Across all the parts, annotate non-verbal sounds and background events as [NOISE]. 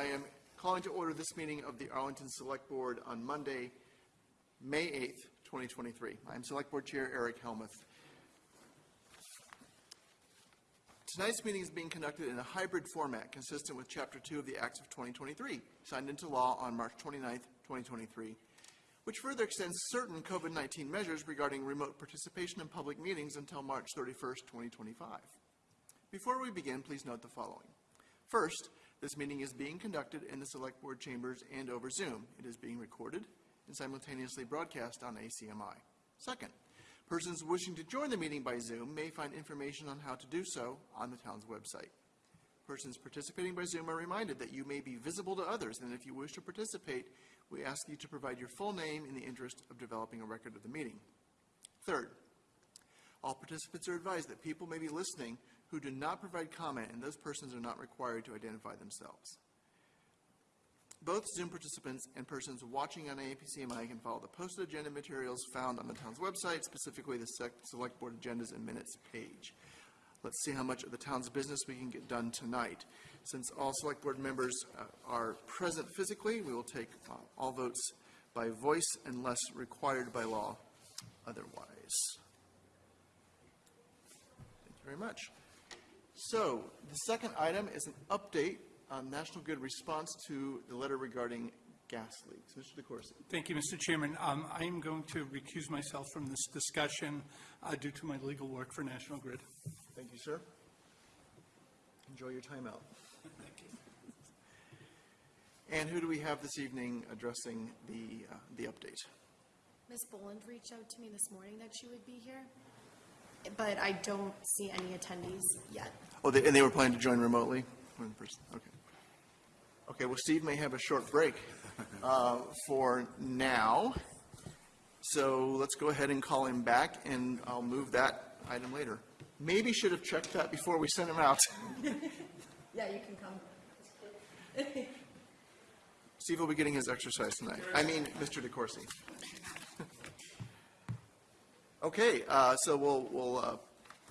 I am calling to order this meeting of the Arlington Select Board on Monday, May 8th, 2023. I am Select Board Chair Eric Helmuth. Tonight's meeting is being conducted in a hybrid format consistent with Chapter 2 of the Acts of 2023, signed into law on March 29th, 2023, which further extends certain COVID-19 measures regarding remote participation in public meetings until March 31st, 2025. Before we begin, please note the following. First, this meeting is being conducted in the Select Board chambers and over Zoom. It is being recorded and simultaneously broadcast on ACMI. Second, persons wishing to join the meeting by Zoom may find information on how to do so on the town's website. Persons participating by Zoom are reminded that you may be visible to others, and if you wish to participate, we ask you to provide your full name in the interest of developing a record of the meeting. Third, all participants are advised that people may be listening who do not provide comment, and those persons are not required to identify themselves. Both Zoom participants and persons watching on ACMI can follow the posted agenda materials found on the town's website, specifically the Select Board Agendas and Minutes page. Let's see how much of the town's business we can get done tonight. Since all Select Board members uh, are present physically, we will take uh, all votes by voice unless required by law otherwise. Thank you very much. So, the second item is an update on National Grid response to the letter regarding gas leaks. Mr. DeCourcey. Thank you, Mr. Chairman. Um, I am going to recuse myself from this discussion uh, due to my legal work for National Grid. Thank you, sir. Enjoy your time out. Thank you. And who do we have this evening addressing the, uh, the update? Ms. Boland reached out to me this morning that she would be here, but I don't see any attendees yet. Oh, they- and they were planning to join remotely? One person, okay. Okay, well, Steve may have a short break [LAUGHS] uh, for now. So let's go ahead and call him back, and I'll move that item later. Maybe should have checked that before we sent him out. [LAUGHS] Yeah, you can come. Steve will be getting his exercise tonight. I mean, Mr. DeCourcey. Okay, uh, so we'll, we'll uh,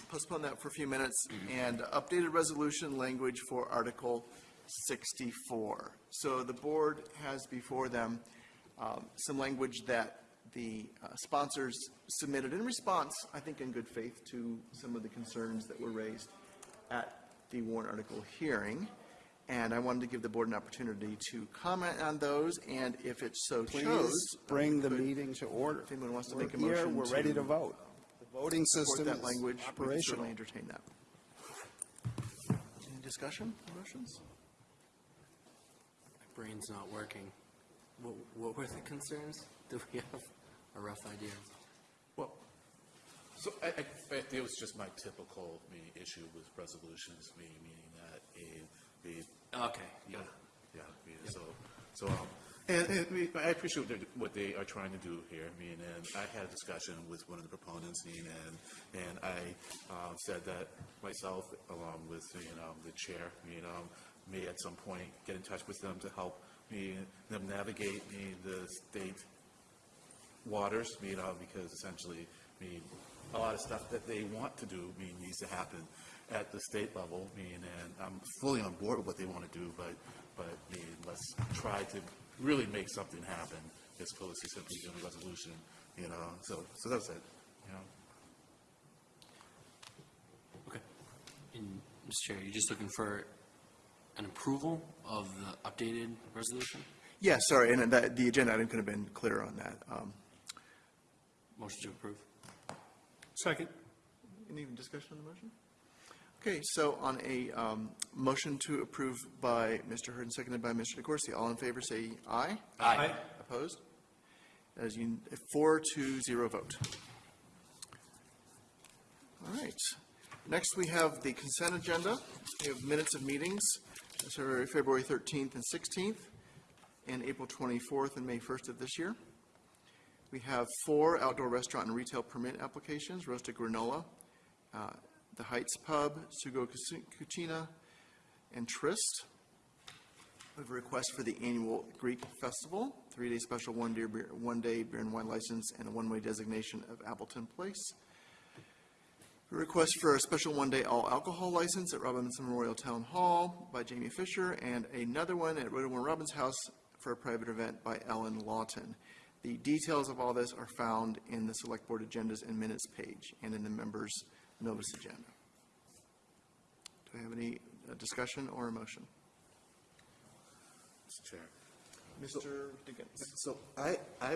postpone that for a few minutes, and updated resolution language for Article 64. So the board has before them um, some language that the uh, sponsors submitted in response, I think in good faith, to some of the concerns that were raised at the warrant article hearing. And I wanted to give the board an opportunity to comment on those, and if it so chose. Please bring the could- meeting to order. If anyone wants to We're make a here, motion We're ready to to vote. The voting support system that language, is we can operational. certainly entertain that. Any discussion, motions? My brain's not working. What, what were the concerns? Do we have a rough idea? Well, so I, I, I- it was just my typical me issue with resolutions, me meaning that a, the, Okay, yeah, yeah. yeah, so, so, um, and, and I appreciate what they're- what they are trying to do here, I mean, and I had a discussion with one of the proponents, I mean, and, and I, um, said that myself, along with, you know, the chair, you know, may at some point get in touch with them to help me, them navigate me, the state waters, you know, because essentially, I mean, a lot of stuff that they want to do, I mean, needs to happen at the state level, I mean, and I'm fully on board with what they want to do, but, but, I mean, let's try to really make something happen as opposed to simply doing a resolution, you know, so, so that's it, you know. Okay. And, Mr. Chair, you're just looking for an approval of the updated resolution? Yeah, sorry, and that, the agenda item could have been clearer on that. Um, Motion to approve? Second. Any discussion on the motion? Okay, so on a um, motion to approve by Mr. Hurd and seconded by Mr. DeCourcey, all in favor say aye. Aye. Opposed? That is un- a four to zero vote. All right. Next, we have the consent agenda. We have minutes of meetings, so February 13th and 16th, and April 24th and May 1st of this year. We have four outdoor restaurant and retail permit applications, Roasted Granola, uh, The Heights Pub, Sugo Cucina, and Tryst. We have a request for the annual Greek Festival, three-day special one-day beer, one-day beer and wine license, and a one-way designation of Appleton Place. A request for a special one-day all alcohol license at Robbins Memorial Town Hall by Jamie Fisher, and another one at Rhoda Warren Robin's house for a private event by Ellen Lawton. The details of all this are found in the Select Board agendas and minutes page and in the members' notice agenda. Do I have any uh, discussion or a motion? Mr. Chair. Mr. Diggins? So I, I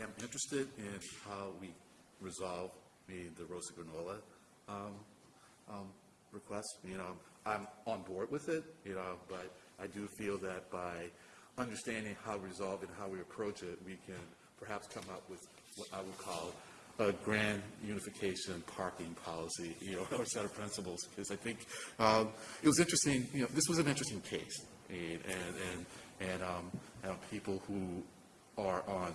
am interested in how we resolve the, the roasted granola, um, um, request. You know, I'm on board with it, you know, but I do feel that by understanding how we resolve it, how we approach it, we can perhaps come up with what I would call a grand unification parking policy, you know, [LAUGHS] or set of principles, because I think, um, it was interesting, you know, this was an interesting case. And, and, and, um, and people who are on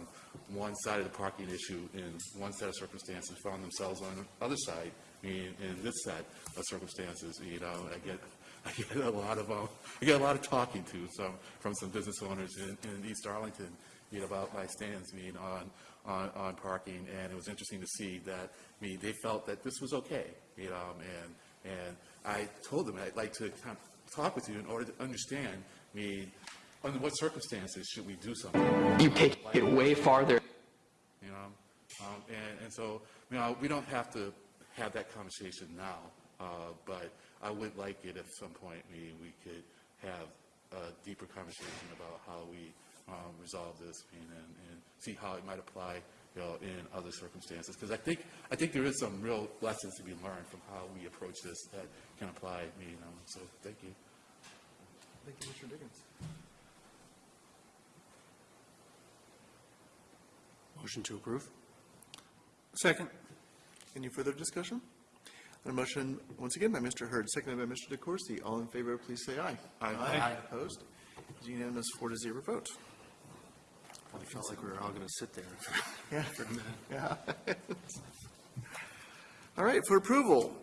one side of the parking issue in one set of circumstances found themselves on the other side, I mean, in this set of circumstances, you know, I get, [LAUGHS] I get a lot of, uh, I get a lot of talking to some, from some business owners in, in East Arlington, you know, about my I mean, on, on, on parking, and it was interesting to see that, I mean, they felt that this was okay, you know, and, and I told them I'd like to kind of talk with you in order to understand, I mean, under what circumstances should we do something? You take it way farther. you know? Um, and, and so, you know, we don't have to have that conversation now, uh, but I would like it at some point, we, we could have a deeper conversation about how we, um, resolve this and, and and see how it might apply, you know, in other circumstances. Because I think, I think there is some real lessons to be learned from how we approach this that can apply, you know, so, thank you. Thank you, Mr. Diggins. Motion to approve? Second. Any further discussion? On a motion, once again, by Mr. Hurd, seconded by Mr. DeCourcey. All in favor, please say aye. Aye. Opposed? It's unanimous, four to zero vote. It felt like we were all going to sit there Yeah. [LAUGHS] for a minute. Yeah. [LAUGHS] All right, for approval,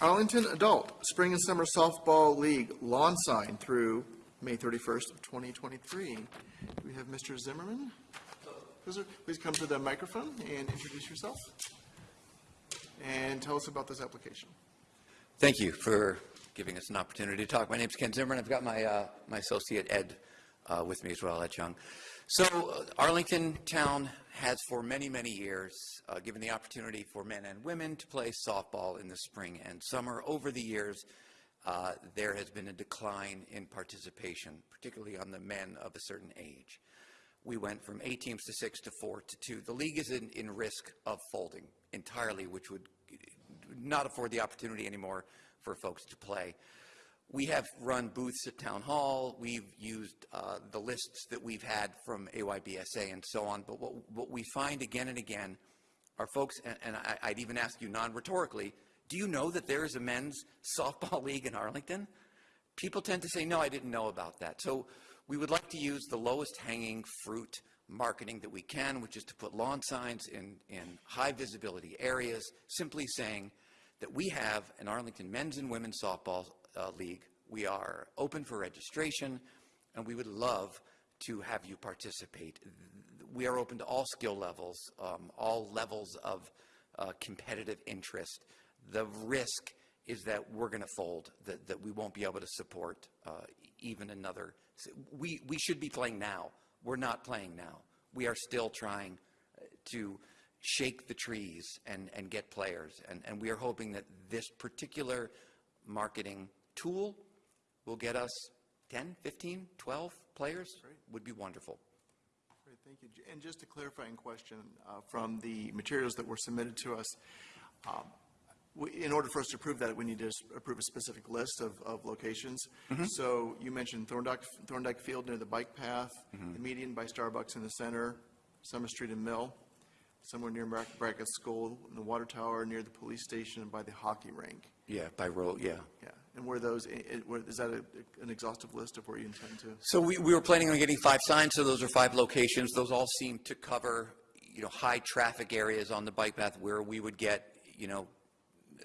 Arlington Adult Spring and Summer Softball League lawn sign through May 31st of 2023. Do we have Mr. Zimmerman? Please please come to the microphone and introduce yourself. And tell us about this application. Thank you for giving us an opportunity to talk. My name is Ken Zimmerman. I've got my, uh, my associate Ed uh, with me as well, Ed Chung. So uh, Arlington Town has for many, many years uh, given the opportunity for men and women to play softball in the spring and summer. Over the years, uh, there has been a decline in participation, particularly on the men of a certain age. We went from eight teams to six to four to two. The league is in, in risk of folding entirely, which would not afford the opportunity anymore for folks to play. We have run booths at Town Hall. We've used uh, the lists that we've had from AYBSA and so on. But what, what we find again and again are folks, and, and I, I'd even ask you non-rhetorically, do you know that there is a men's softball [LAUGHS] league in Arlington? People tend to say, no, I didn't know about that. So we would like to use the lowest hanging fruit marketing that we can, which is to put lawn signs in, in high visibility areas, simply saying that we have an Arlington men's and women's softball uh, league. We are open for registration, and we would love to have you participate. We are open to all skill levels, um, all levels of uh, competitive interest. The risk is that we're going to fold, that, that we won't be able to support uh, even another. We, we should be playing now. We're not playing now. We are still trying uh, to shake the trees and, and get players. And, and we are hoping that this particular marketing tool will get us 10, 15, 12 players. Would be wonderful. Great, thank you. And just a clarifying question uh, from the materials that were submitted to us. um, we- In order for us to approve that, we need to approve a specific list of, of locations. So you mentioned Thorndike, Thorndike Field near the bike path, the median by Starbucks in the center, Summer Street and Mill, somewhere near Brack- Brackett School, the water tower near the police station and by the hockey rink. Yeah, by road, yeah. Yeah, and were those, i- i- were- is that a- an exhaustive list of where you intend to? So we, we were planning on getting five signs, so those are five locations. Those all seem to cover, you know, high traffic areas on the bike path where we would get, you know,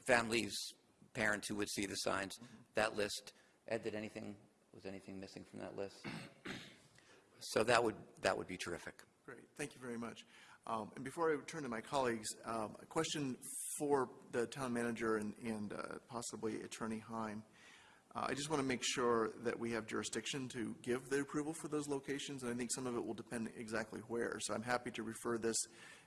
families, parents who would see the signs. That list, Ed, did anything, was anything missing from that list? [CLEARS THROAT] So that would, that would be terrific. Great, thank you very much. Um, And before I turn to my colleagues, um, a question for the town manager and- and uh, possibly Attorney Heim. Uh, I just want to make sure that we have jurisdiction to give the approval for those locations, and I think some of it will depend exactly where. So I'm happy to refer this,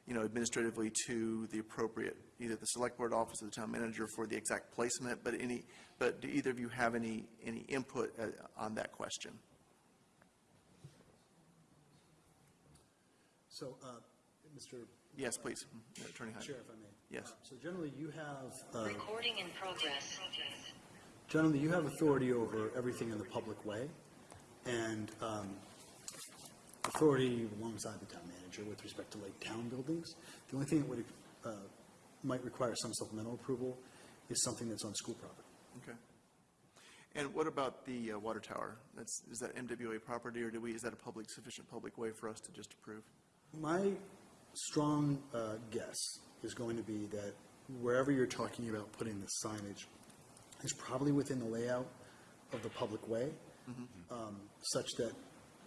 you know, administratively to the appropriate, either the Select Board Office or the Town Manager for the exact placement, but any, but do either of you have any, any input uh, on that question? So, uh, Mr. Yes, please, Attorney Heim. Chair, if I may. Yes. Uh, So generally, you have, uh, Recording in progress. generally, you have authority over everything in the public way, and um, authority alongside the town manager with respect to like town buildings. The only thing that would, uh, might require some supplemental approval is something that's on school property. Okay. And what about the uh, water tower? That's, is that MWRA property, or do we, is that a public, sufficient public way for us to just approve? My strong uh, guess is going to be that wherever you're talking about putting the signage is probably within the layout of the public way, um, such that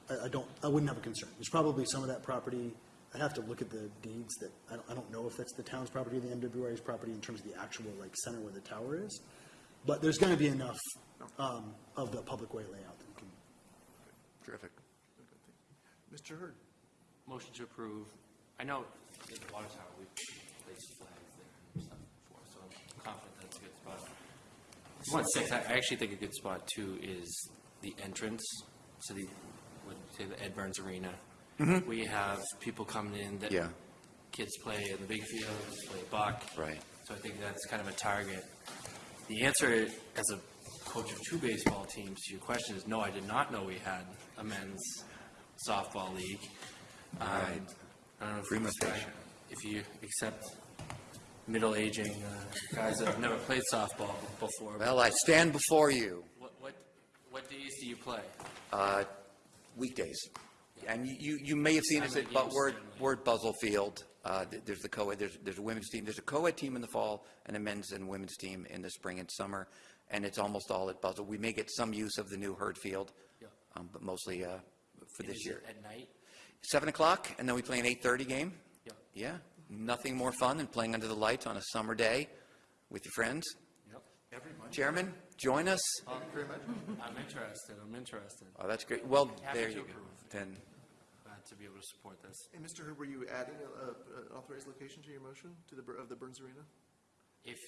I I don't, I wouldn't have a concern. There's probably some of that property, I'd have to look at the deeds that, I don't, I don't know if that's the town's property or the MWRA's property in terms of the actual, like, center where the tower is, but there's going to be enough um, of the public way layout that we can Terrific. Mr. Hurd? Motion to approve. I know the water tower, we've placed flags there and stuff before, so I'm confident that's a good spot. One six, I I actually think a good spot too is the entrance to the, what, say the Ed Burns Arena. We have people coming in that. Yeah. Kids play in the big fields, play buck. Right. So I think that's kind of a target. The answer, as a coach of two baseball teams, to your question is, no, I did not know we had a men's softball league. Um. I don't know if you, if you accept middle-aging uh, guys that have never played softball before. Well, I stand before you, What, what, what days do you play? uh, weekdays. And you, you may have seen us at Assignment Bu- games Word. Word Buzzell Field. Uh, There's the co-ed, there's, there's a women's team, there's a co-ed team in the fall and a men's and women's team in the spring and summer. And it's almost all at Buzzell. We may get some use of the new Hurd Field, Yeah. um, but mostly uh, for And this is year. it At night? Seven o'clock, and then we play an eight-thirty game? Yeah. Yeah, nothing more fun than playing under the lights on a summer day with your friends. Yep. Chairman, join us. Um, I'm interested, I'm interested. Oh, that's great. Well, Happy there to you go. Then, Glad to be able to support this. And Mr. Hurd, were you adding a- a- an authorized location to your motion, to the, of the Burns Arena? If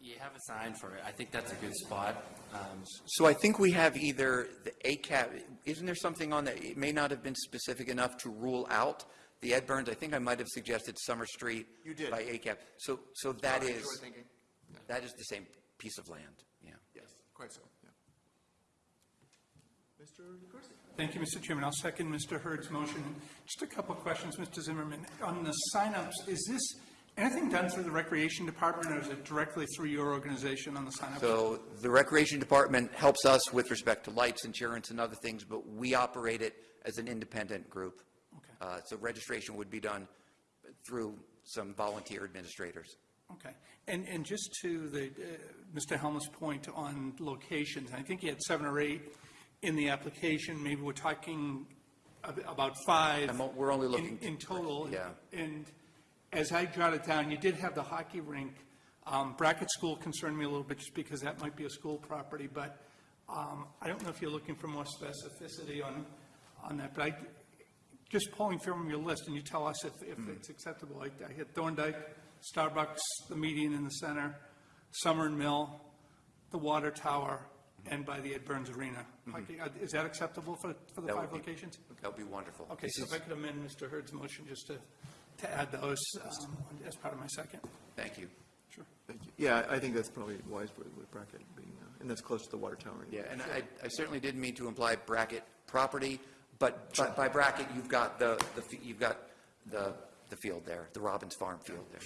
you have a sign for it, I think that's a good spot. Um, so I think we have either the ACAP, isn't there something on that, it may not have been specific enough to rule out the Ed Burns, I think I might have suggested Summer Street. You did. By ACAP. So, so that Sorry, is, you were thinking. that is the same piece of land, yeah. Yes, quite so, yeah. Mr. DeCourcey? Thank you, Mr. Chairman. I'll second Mr. Hurd's motion. Just a couple of questions, Mr. Zimmerman. On the signups, is this anything done through the Recreation Department, or is it directly through your organization on the signups? So the Recreation Department helps us with respect to lights, insurance, and other things, but we operate it as an independent group. Okay. Uh, So registration would be done through some volunteer administrators. Okay. And, and just to the, uh, Mr. Helmuth's point on locations, I think he had seven or eight in the application. Maybe we're talking about five. I'm we're only looking- In total. Yeah. And as I jotted down, you did have the hockey rink. Um, Brackett School concerned me a little bit just because that might be a school property, but um, I don't know if you're looking for more specificity on, on that. But I, just pulling from your list, and you tell us if, if Hmm. it's acceptable. I I hit Thorndike, Starbucks, the median in the center, Summer and Mill, the water tower, and by the Ed Burns Arena. Hockey- uh, Is that acceptable for, for the Hmm. That would five be- locations? That would be wonderful. Okay, so if I could amend Mr. Hurd's motion just to, to add those um, as part of my second. Thank you. Sure. Thank you. Yeah, I think that's probably wise with with Brackett being, uh, and that's close to the water tower. Yeah, and I I certainly didn't mean to imply Brackett property, but by- by Brackett, you've got the, the you've got the, the field there, the Robbins Farm field there.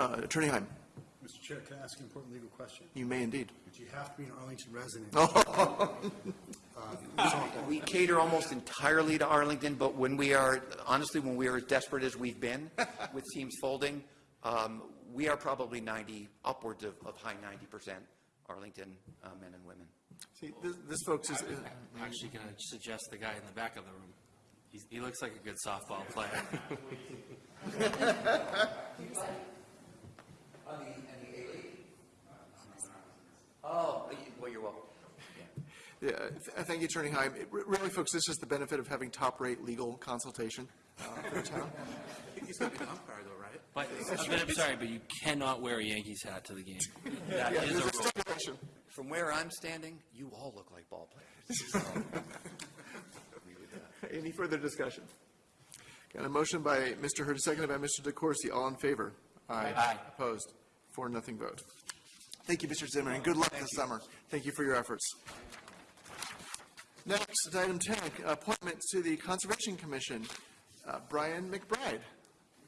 Uh, Attorney Heim, Mr. Chair, can I ask an important legal question? you may indeed. Do you have to be an Arlington resident? [LAUGHS] We cater almost entirely to Arlington, but when we are, honestly, when we are as desperate as we've been [LAUGHS] with teams folding, um, we are probably 90, upwards of, of high 90% Arlington uh, men and women. See, this, this folks is, I'm actually going to suggest the guy in the back of the room. He's- He looks like a good softball player. [LAUGHS] Oh, well, you're welcome. Yeah, th- thank you, Attorney Heim. It- Really, folks, this is the benefit of having top-rate legal consultation uh, for the town. [LAUGHS] He's gonna an umpire though, right? But, but I'm sorry, but you cannot wear a Yankees hat to the game. That Yeah, is there's a a rule. stipulation. From where I'm standing, you all look like ball players. [LAUGHS] [LAUGHS] Any further discussion? Got a motion by Mr. Hurd, seconded by Mr. DeCourcey. All in favor? Aye. Opposed? Four, nothing vote. Thank you, Mr. Zimmerman. Good luck this summer. Thank you for your efforts. Next, item 10, appointment to the Conservation Commission. Uh, Brian McBride.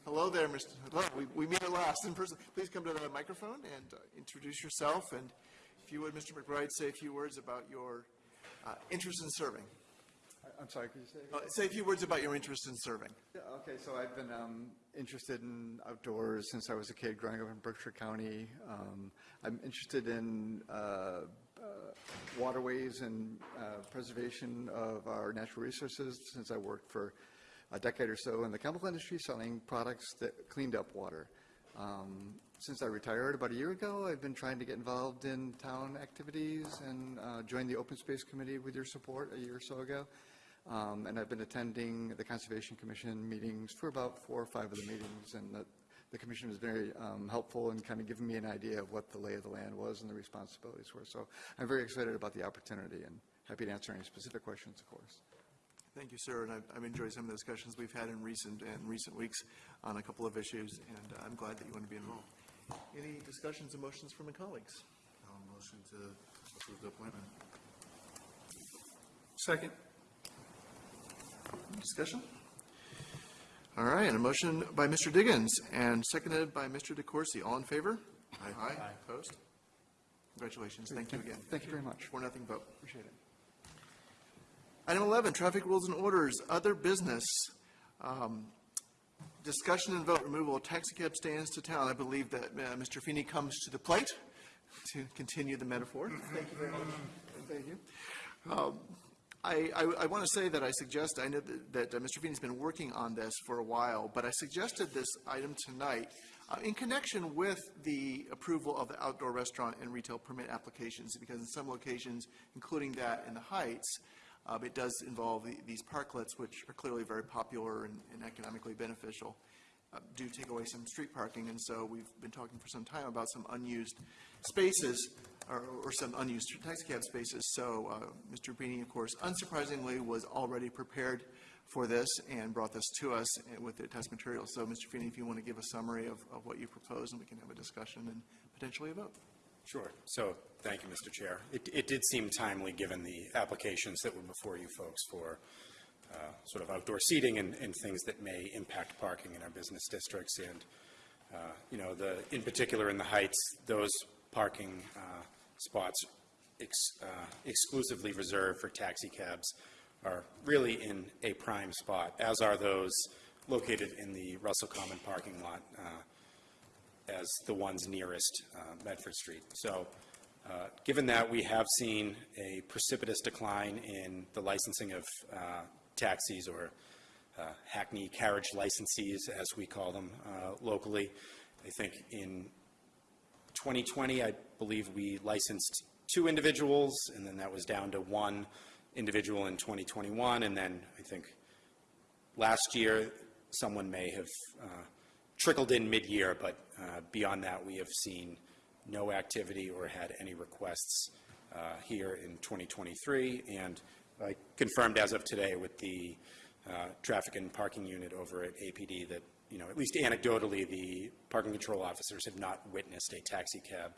Hello there, Mr. Hello, we we meet at last in person. Please come to the microphone and uh, introduce yourself, and if you would, Mr. McBride, say a few words about your uh, interest in serving. I'm sorry, could you say? Uh, Say a few words about your interest in serving. Yeah, okay, so I've been um, interested in outdoors since I was a kid growing up in Berkshire County. Um, I'm interested in uh, uh, waterways and uh, preservation of our natural resources since I worked for a decade or so in the chemical industry selling products that cleaned up water. Um, Since I retired about a year ago, I've been trying to get involved in town activities and uh, joined the Open Space Committee with your support a year or so ago. Um, And I've been attending the Conservation Commission meetings for about four or five of the meetings, and the, the commission was very um, helpful in kind of giving me an idea of what the lay of the land was and the responsibilities were. So I'm very excited about the opportunity and happy to answer any specific questions, of course. Thank you, sir, and I've- I've enjoyed some of the discussions we've had in recent, in recent weeks on a couple of issues, and uh, I'm glad that you want to be involved. Any discussions or motions from my colleagues? I'll motion to approve the appointment. Second. Discussion? All right, and a motion by Mr. Diggins and seconded by Mr. DeCourcey. All in favor? Aye. Opposed? Congratulations, thank you again. Thank you very much. Four, nothing vote. Appreciate it. Item 11, traffic rules and orders, other business. Um, Discussion and vote, removal of taxi cab stands to town. I believe that uh, Mr. Feeney comes to the plate to continue the metaphor. Thank you very much. Thank you. Um, I, I, I want to say that I suggest, I know that, that uh, Mr. Feeney's been working on this for a while, but I suggested this item tonight uh, in connection with the approval of the outdoor restaurant and retail permit applications, because in some locations, including that in the Heights, uh, It does involve the- these parklets, which are clearly very popular and and economically beneficial, uh, do take away some street parking, and so we've been talking for some time about some unused spaces, or or some unused taxicab spaces. So uh, Mr. Feeney, of course, unsurprisingly, was already prepared for this and brought this to us with the test materials. So, Mr. Feeney, if you want to give a summary of of what you propose, and we can have a discussion and potentially a vote. Sure. So, thank you, Mr. Chair. It, it did seem timely, given the applications that were before you folks for uh, sort of outdoor seating and, and things that may impact parking in our business districts. And, uh, you know, the, in particular in the Heights, those parking uh, spots ex- uh, exclusively reserved for taxi cabs are really in a prime spot, as are those located in the Russell Common parking lot uh, as the ones nearest uh, Medford Street. So, uh, given that we have seen a precipitous decline in the licensing of uh, taxis or uh, hackney carriage licensees, as we call them uh, locally, I think in 2020, I believe we licensed two individuals, and then that was down to one individual in 2021, and then I think last year, someone may have uh, trickled in mid-year, but uh, beyond that, we have seen no activity or had any requests uh, here in 2023. And I confirmed as of today with the uh, traffic and parking unit over at APD that, you know, at least anecdotally, the parking control officers have not witnessed a taxi cab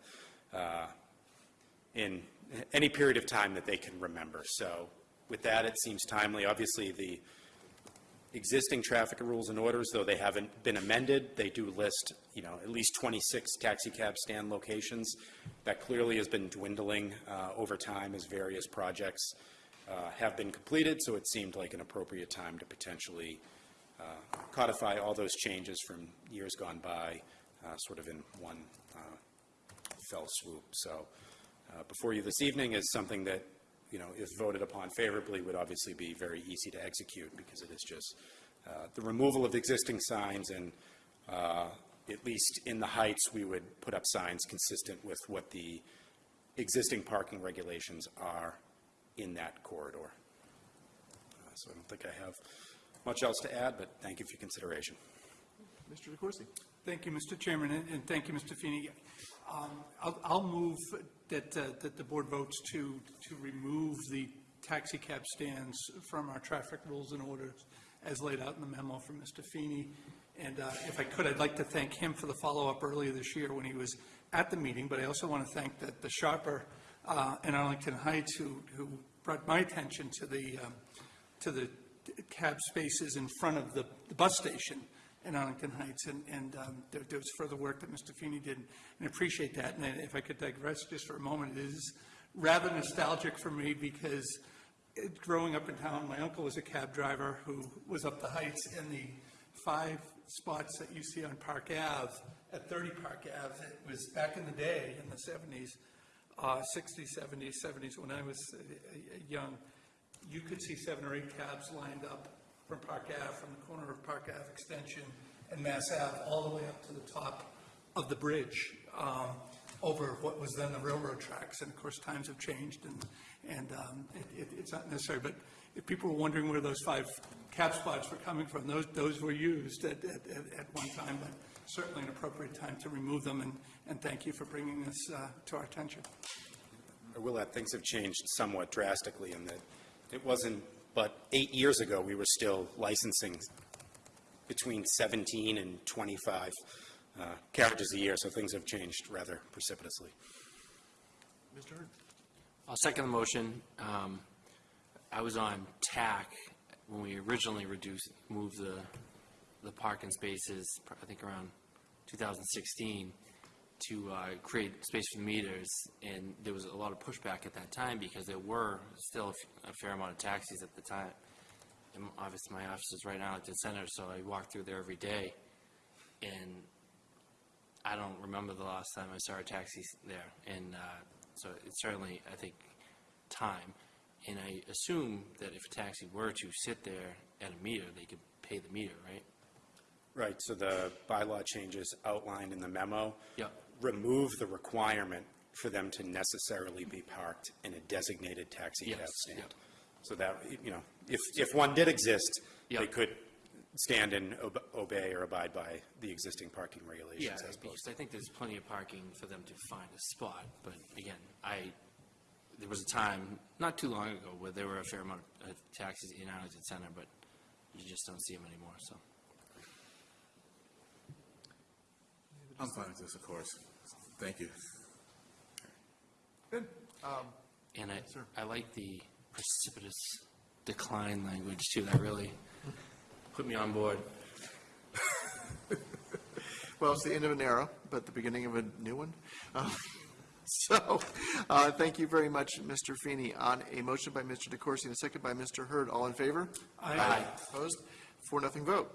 uh, in any period of time that they can remember. So with that, it seems timely. Obviously, the existing traffic rules and orders, though they haven't been amended, they do list, you know, at least 26 taxi cab stand locations. That clearly has been dwindling uh, over time as various projects uh, have been completed, so it seemed like an appropriate time to potentially uh, codify all those changes from years gone by, uh, sort of in one uh, fell swoop. So before you this evening is something that you know, if voted upon favorably, would obviously be very easy to execute because it is just the removal of existing signs and at least in the heights, we would put up signs consistent with what the existing parking regulations are in that corridor. Uh, So I don't think I have much else to add, but thank you for your consideration. Mr. DeCourcey? Thank you, Mr. Chairman, and and thank you, Mr. Feeney. Um, I'll I'll move that, uh, that the board votes to, to remove the taxi cab stands from our traffic rules and orders as laid out in the memo from Mr. Feeney. And uh, if I could, I'd like to thank him for the follow-up earlier this year when he was at the meeting, but I also want to thank the the shopper uh, in Arlington Heights who, who brought my attention to the, um, to the cab spaces in front of the the bus station in Arlington Heights, and, and um, there, there was further work that Mr. Feeney did, and I appreciate that. And if I could digress just for a moment, it is rather nostalgic for me because it- growing up in town, my uncle was a cab driver who was up the Heights, and the five spots that you see on Park Ave, at 30 Park Ave, it was back in the day, in the 70s, uh, 60s, 70s, 70s, when I was uh, young, you could see seven or eight cabs lined up from Park Ave, from the corner of Park Ave Extension and Mass Ave, all the way up to the top of the bridge, um, over what was then the railroad tracks. And of course, times have changed, and, and um, it- it- it's not necessary. But if people were wondering where those five cab spots were coming from, those, those were used at, at, at at one time, but certainly an appropriate time to remove them, and, and thank you for bringing this uh, to our attention. I will add, things have changed somewhat drastically in that it wasn't, but eight years ago, we were still licensing between 17 and 25 uh, carriages a year, so things have changed rather precipitously. Mr. Hurd? I'll second the motion. Um, I was on TAC when we originally reduced, moved the, the parking spaces, I think around 2016, to uh, create space for the meters, and there was a lot of pushback at that time because there were still a fair amount of taxis at the time. And obviously, my office is right now at the center, so I walk through there every day, and I don't remember the last time I saw a taxi there, and uh, so it's certainly, I think, time. And I assume that if a taxi were to sit there at a meter, they could pay the meter, right? Right, so the bylaw changes outlined in the memo Yep. remove the requirement for them to necessarily be parked in a designated taxi cab stand. yep. So that, you know, if, if one did exist, they could stand and ob- obey or abide by the existing parking Yeah, regulations as because I think there's plenty of parking for them to find a spot, but again, I, there was a time, not too long ago, where there were a fair amount of taxis in Arlington Center, but you just don't see them anymore, so. I'm fine with this, of course. Thank you. Good. Um, And I, Sir. I like the precipitous decline language too, that really put me on board. [LAUGHS] Well, it's the end of an era, but the beginning of a new one. Uh, [LAUGHS] So, uh, thank you very much, Mr. Feeney. On a motion by Mr. DeCourcey and a second by Mr. Hurd, all in favor? Aye. Opposed? Four, nothing vote.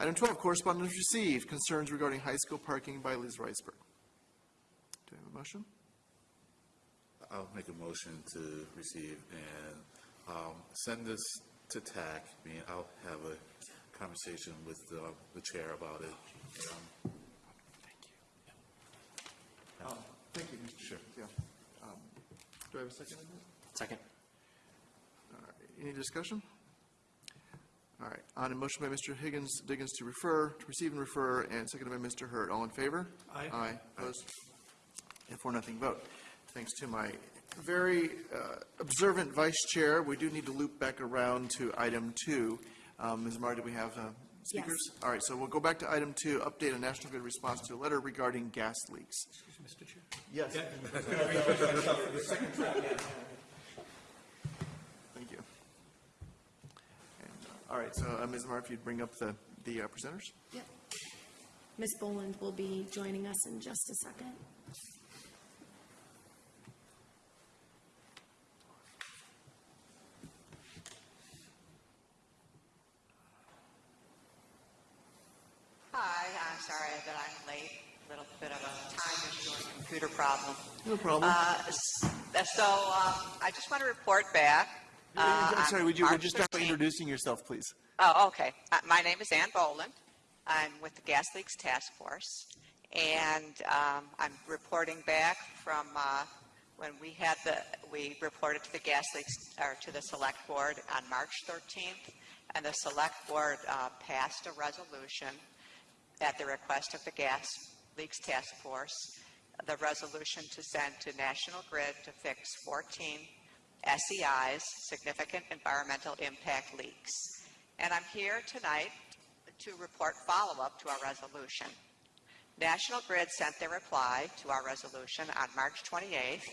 Item 12, correspondence received, concerns regarding high school parking by Liz Riceburg. Do I have a motion? I'll make a motion to receive and um, send this to TAC. I mean, I'll have a conversation with uh, the chair about it. Um, Thank you, Thank you, Mr. Sure. Yeah. Um, Do I have a second? Second. All right, Any discussion? All right, on a motion by Mr. Higgins, Diggins to refer, to receive and refer, and seconded by Mr. Hurd. All in favor? Aye. Aye, opposed? And four, nothing vote. Thanks to my very uh, observant vice chair, we do need to loop back around to item two. Um, Ms. Mar, do we have uh, speakers? All right, so we'll go back to item two, update on National Grid response to a letter regarding gas leaks. Excuse me, Mr. Chair. Yes. [LAUGHS] Thank [LAUGHS] you. And, uh, All right, so uh, Ms. Mar, if you'd bring up the, the uh, presenters? Yep. Ms. Boland will be joining us in just a second. Hi, I'm sorry that I'm late. A little bit of a time issue and computer problem. No problem. Uh, So um, I just want to report back. Uh, I'm sorry, would you, you start by introducing yourself, please? Oh, okay. Uh, My name is Ann Boland. I'm with the Gas Leaks Task Force. And um, I'm reporting back from uh, when we had the, we reported to the Gas Leaks, or to the Select Board on March 13th. And the Select Board uh, passed a resolution at the request of the Gas Leaks Task Force, the resolution to send to National Grid to fix 14 SEIs, significant environmental impact leaks. And I'm here tonight to report follow-up to our resolution. National Grid sent their reply to our resolution on March 28th.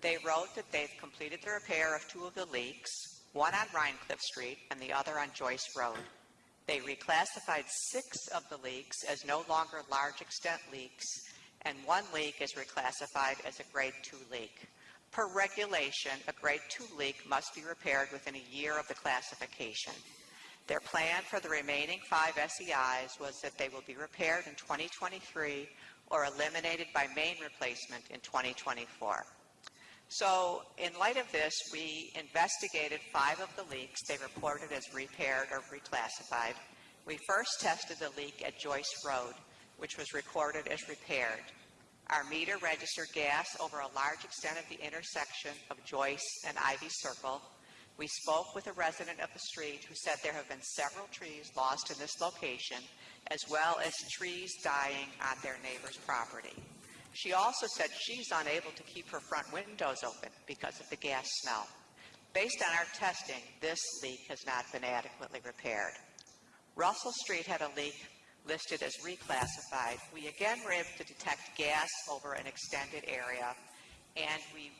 They wrote that they've completed the repair of two of the leaks, one on Rhinecliff Street and the other on Joyce Road. They reclassified six of the leaks as no longer large extent leaks, and one leak is reclassified as a grade two leak. Per regulation, a grade two leak must be repaired within a year of the classification. Their plan for the remaining five SEIs was that they will be repaired in 2023 or eliminated by main replacement in 2024. So in light of this, we investigated five of the leaks they reported as repaired or reclassified. We first tested the leak at Joyce Road, which was recorded as repaired. Our meter registered gas over a large extent of the intersection of Joyce and Ivy Circle. We spoke with a resident of the street who said there have been several trees lost in this location, as well as trees dying on their neighbor's property. She also said she's unable to keep her front windows open because of the gas smell. Based on our testing, this leak has not been adequately repaired. Russell Street had a leak listed as reclassified. We again were able to detect gas over an extended area, and we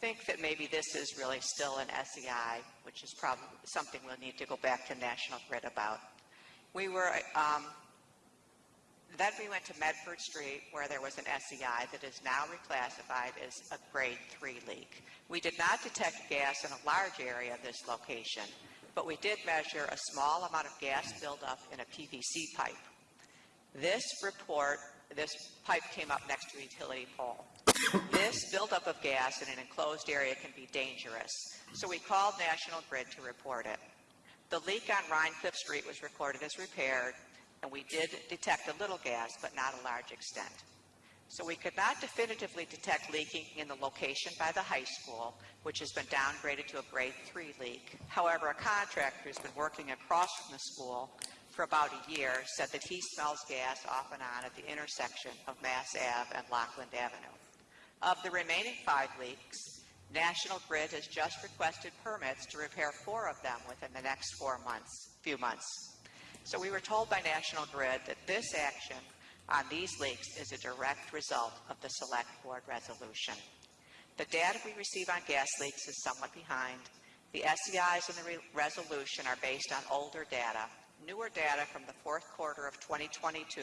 think that maybe this is really still an SEI, which is probably something we'll need to go back to National Grid about. We were, um, then we went to Medford Street, where there was an SEI that is now reclassified as a grade three leak. We did not detect gas in a large area of this location, but we did measure a small amount of gas buildup in a PVC pipe. This report, this pipe came up next to a utility pole. This buildup of gas in an enclosed area can be dangerous, so we called National Grid to report it. The leak on Rhinecliff Street was recorded as repaired, and we did detect a little gas, but not a large extent. So we could not definitively detect leaking in the location by the high school, which has been downgraded to a grade three leak. However, a contractor who's been working across from the school for about a year said that he smells gas off and on at the intersection of Mass Ave and Lockland Avenue. Of the remaining five leaks, National Grid has just requested permits to repair four of them within the next four months, few months. So we were told by National Grid that this action on these leaks is a direct result of the Select Board resolution. The data we receive on gas leaks is somewhat behind. The SEIs in the re- resolution are based on older data. Newer data from the fourth quarter of 2022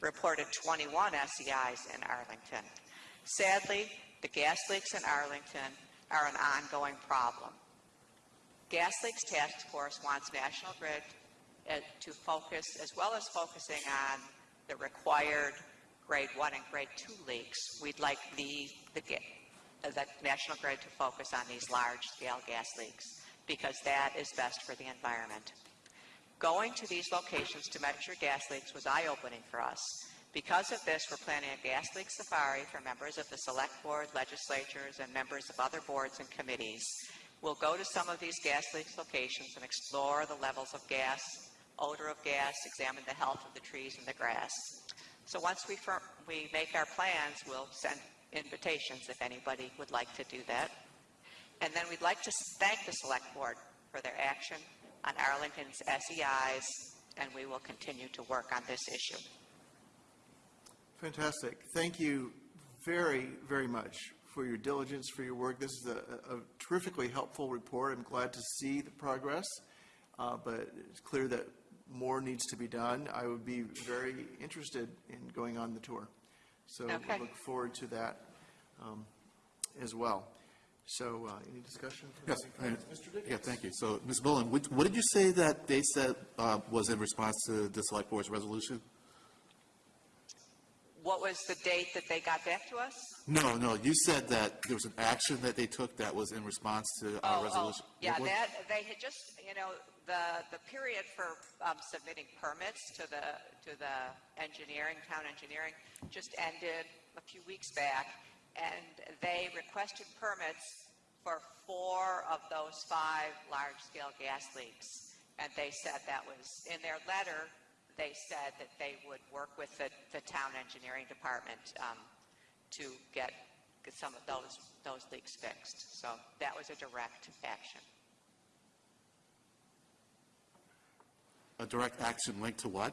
reported 21 SEIs in Arlington. Sadly, the gas leaks in Arlington are an ongoing problem. Gas Leaks Task Force wants National Grid uh, to focus, as well as focusing on the required grade one and grade two leaks, we'd like the, the, uh, the National Grid to focus on these large-scale gas leaks, because that is best for the environment. Going to these locations to measure gas leaks was eye-opening for us. Because of this, we're planning a gas leak safari for members of the Select Board, legislatures, and members of other boards and committees. We'll go to some of these gas leaks locations and explore the levels of gas, odor of gas, examine the health of the trees and the grass. So once we, we make our plans, we'll send invitations if anybody would like to do that. And then we'd like to thank the Select Board for their action on Arlington's SEIs, and we will continue to work on this issue. Fantastic. Thank you very, very much for your diligence, for your work. This is a a terrifically helpful report. I'm glad to see the progress, uh, but it's clear that more needs to be done. I would be very interested in going on the tour. So we Okay. look forward to that um, as well. So uh, any discussion? from Yes, Mr. Diggins? yeah, thank you. So, Ms. Boland, what what did you say that they said uh, was in response to the Select Board's resolution? what was the date that they got back to us? No, no, you said that there was an action that they took that was in response to Oh, our oh, resolution. Yeah, that, they had just, you know, the, the period for um, submitting permits to the, to the engineering, town engineering, just ended a few weeks back, and they requested permits for four of those five large-scale gas leaks. And they said that was, in their letter, they said that they would work with the, the town engineering department um, to get, get some of those, those leaks fixed. So that was a direct action. A direct action linked to what?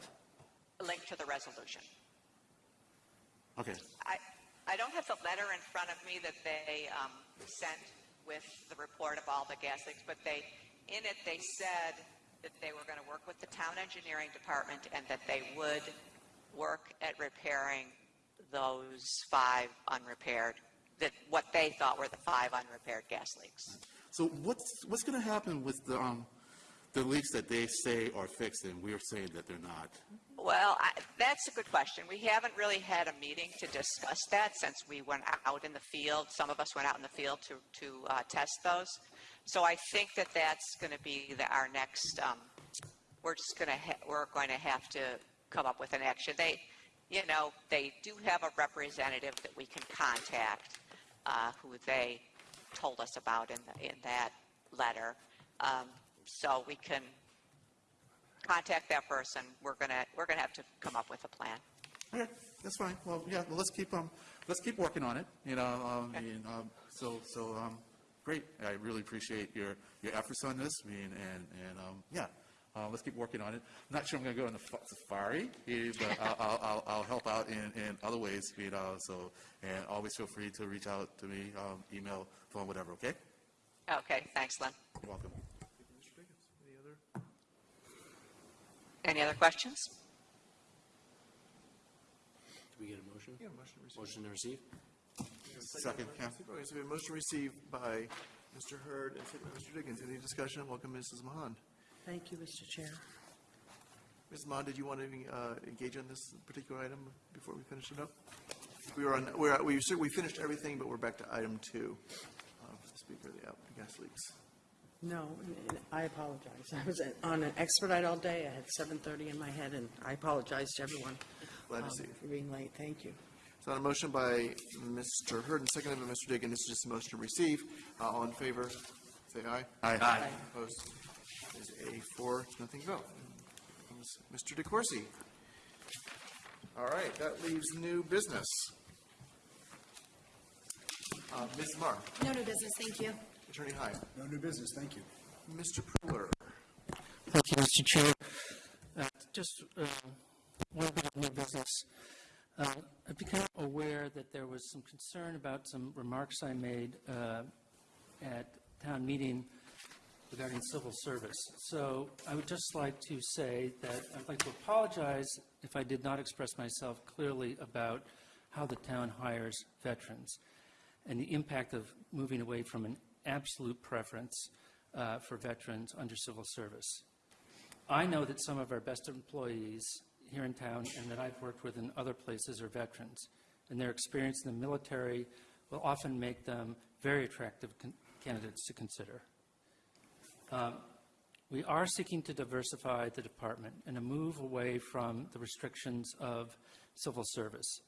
Link to the resolution. Okay, I, I don't have the letter in front of me that they um, sent with the report of all the gas leaks, but they, in it, they said that they were going to work with the town engineering department and that they would work at repairing those five unrepaired, that, what they thought were the five unrepaired gas leaks. so what's, what's going to happen with the, um, the leaks that they say are fixed and we're saying that they're not? Well, I, that's a good question. We haven't really had a meeting to discuss that since we went out in the field. Some of us went out in the field to, to uh, test those. So I think that that's going to be the, our next, um, we're just going to, we're going to have to come up with an action. They, you know, they do have a representative that we can contact, uh, who they told us about in, the, in that letter. Um, so we can contact that person. We're gonna, we're gonna have to come up with a plan. Okay, that's fine. Well, yeah, well, let's keep, um, let's keep working on it, you know, um, and, um, so, so, um, great. I really appreciate your, your efforts on this, I mean, and, and, um, yeah, uh, let's keep working on it. I'm not sure I'm gonna go on the fa- safari, eh, but I'll, I'll, I'll, I'll help out in, in other ways, you know, so, and always feel free to reach out to me, um, email, phone, whatever, okay? Okay, thanks, Lynn. You're welcome. Mr. Diggins, any other? Any other questions? Do we get a motion? Yeah, motion to receive. Motion to receive? Second, yeah. Okay, so we have a motion received by Mr. Hurd and second by Mr. Diggins. Any discussion? Welcome, Mrs. Mahon. Thank you, Mr. Chair. Mrs. Mahon, did you want to uh, engage on this particular item before we finish it up? We were on, we're, we, we finished everything, but we're back to item two. Uh, Speaker of the app, gas leaks. No, and I apologize. I was on an expedite all day. I had 7:30 in my head, and I apologize to everyone. Glad to um, see you. For being late. Thank you. So on a motion by Mr. Hurd and seconded by Mr. Diggins, this is just a motion to receive. Uh, All in favor, say aye. Aye. Opposed? Is a four, nothing vote. Mr. DeCourcey. All right, that leaves new business. Uh, Ms. Marr, No new business, thank you. Attorney Heim, No new business, thank you. Mr. Pooler. Thank you, Mr. Chair. Uh, Just uh, one bit of new business. Uh, I've become aware that there was some concern about some remarks I made uh, at town meeting regarding civil service. So I would just like to say that I'd like to apologize if I did not express myself clearly about how the town hires veterans and the impact of moving away from an absolute preference uh, for veterans under civil service. I know that some of our best employees here in town and that I've worked with in other places are veterans, and their experience in the military will often make them very attractive candidates to consider. Um, We are seeking to diversify the department and to move away from the restrictions of civil service.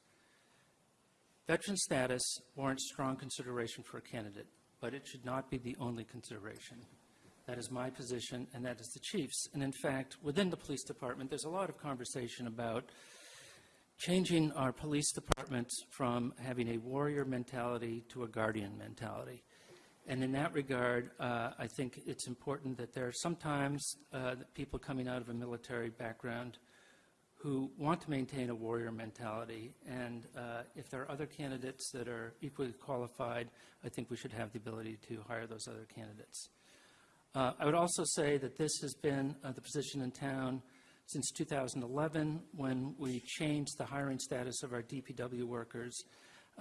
Veteran status warrants strong consideration for a candidate, but it should not be the only consideration. That is my position, and that is the chief's. And in fact, within the police department, there's a lot of conversation about changing our police departments from having a warrior mentality to a guardian mentality. And in that regard, uh, I think it's important that there are sometimes uh, people coming out of a military background who want to maintain a warrior mentality. And uh, if there are other candidates that are equally qualified, I think we should have the ability to hire those other candidates. Uh, I would also say that this has been uh, the position in town since 2011, when we changed the hiring status of our DPW workers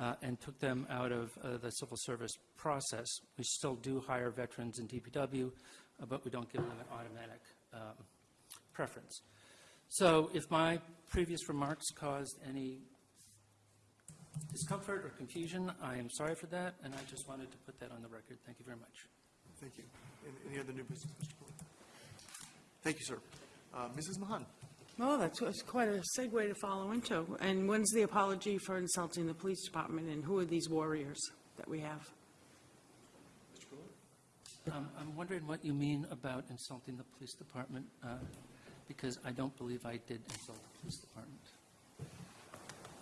uh, and took them out of uh, the civil service process. We still do hire veterans in DPW, uh, but we don't give them an automatic um, preference. So if my previous remarks caused any discomfort or confusion. I am sorry for that, and I just wanted to put that on the record. Thank you very much. Thank you. Any- Any other new business, Mr. Pooler? Thank you, sir. Uh, Mrs. Mahon? Well, that's that's quite a segue to follow into. And when's the apology for insulting the police department, and who are these warriors that we have? Um, I'm wondering what you mean about insulting the police department, uh, because I don't believe I did insult the police department.